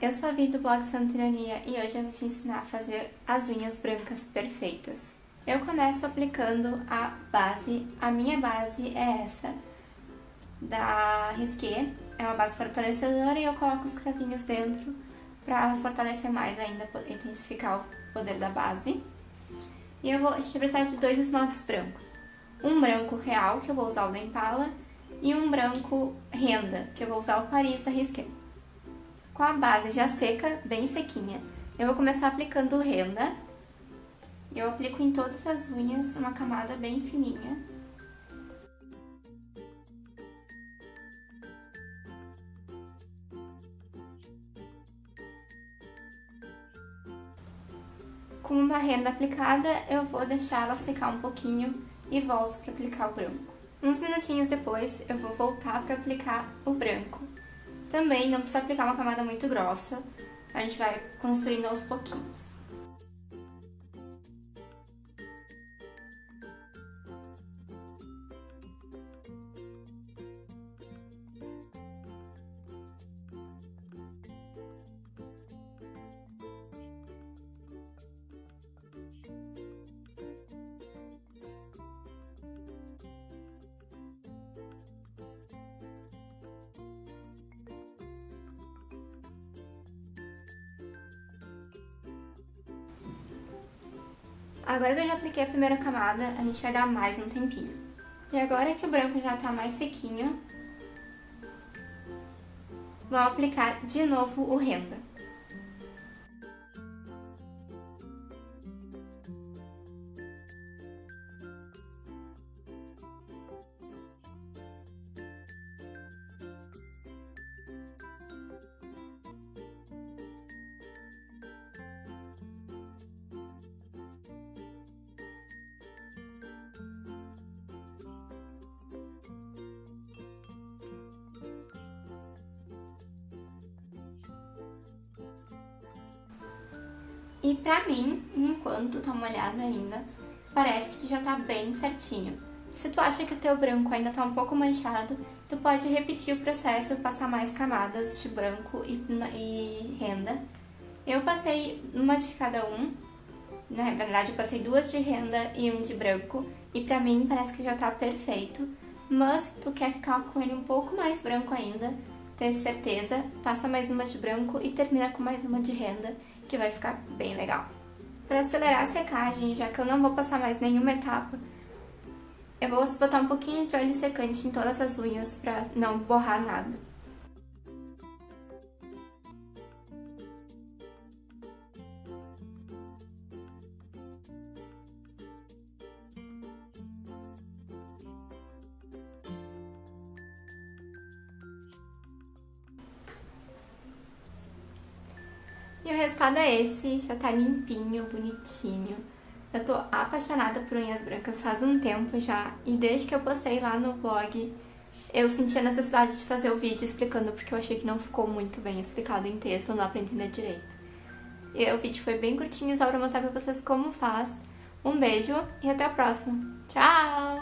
eu sou a Vi do blog Santirania e hoje eu vou te ensinar a fazer as unhas brancas perfeitas. Eu começo aplicando a base, a minha base é essa, da Risqué, é uma base fortalecedora e eu coloco os cravinhos dentro para fortalecer mais ainda, intensificar o poder da base. E eu vou, a gente vai precisar de dois esmaltes brancos. Um branco real, que eu vou usar o da Impala, e um branco renda, que eu vou usar o Paris da Risqué. Com a base já seca, bem sequinha, eu vou começar aplicando renda. Eu aplico em todas as unhas uma camada bem fininha. Com uma renda aplicada, eu vou deixar ela secar um pouquinho e volto para aplicar o branco. Uns minutinhos depois, eu vou voltar para aplicar o branco. Também não precisa aplicar uma camada muito grossa, a gente vai construindo aos pouquinhos. Agora que eu já apliquei a primeira camada, a gente vai dar mais um tempinho. E agora que o branco já tá mais sequinho, vamos aplicar de novo o renda. E pra mim, enquanto tá molhada ainda, parece que já tá bem certinho. Se tu acha que o teu branco ainda tá um pouco manchado, tu pode repetir o processo, passar mais camadas de branco e, e renda. Eu passei uma de cada um, na verdade eu passei duas de renda e um de branco, e pra mim parece que já tá perfeito. Mas se tu quer ficar com ele um pouco mais branco ainda, ter certeza, passa mais uma de branco e termina com mais uma de renda que vai ficar bem legal. Para acelerar a secagem, já que eu não vou passar mais nenhuma etapa, eu vou botar um pouquinho de óleo secante em todas as unhas para não borrar nada. E o resultado é esse, já tá limpinho, bonitinho. Eu tô apaixonada por unhas brancas faz um tempo já, e desde que eu postei lá no blog, eu senti a necessidade de fazer o vídeo explicando, porque eu achei que não ficou muito bem explicado em texto, não dá pra entender direito. E o vídeo foi bem curtinho, só pra mostrar pra vocês como faz. Um beijo e até a próxima. Tchau!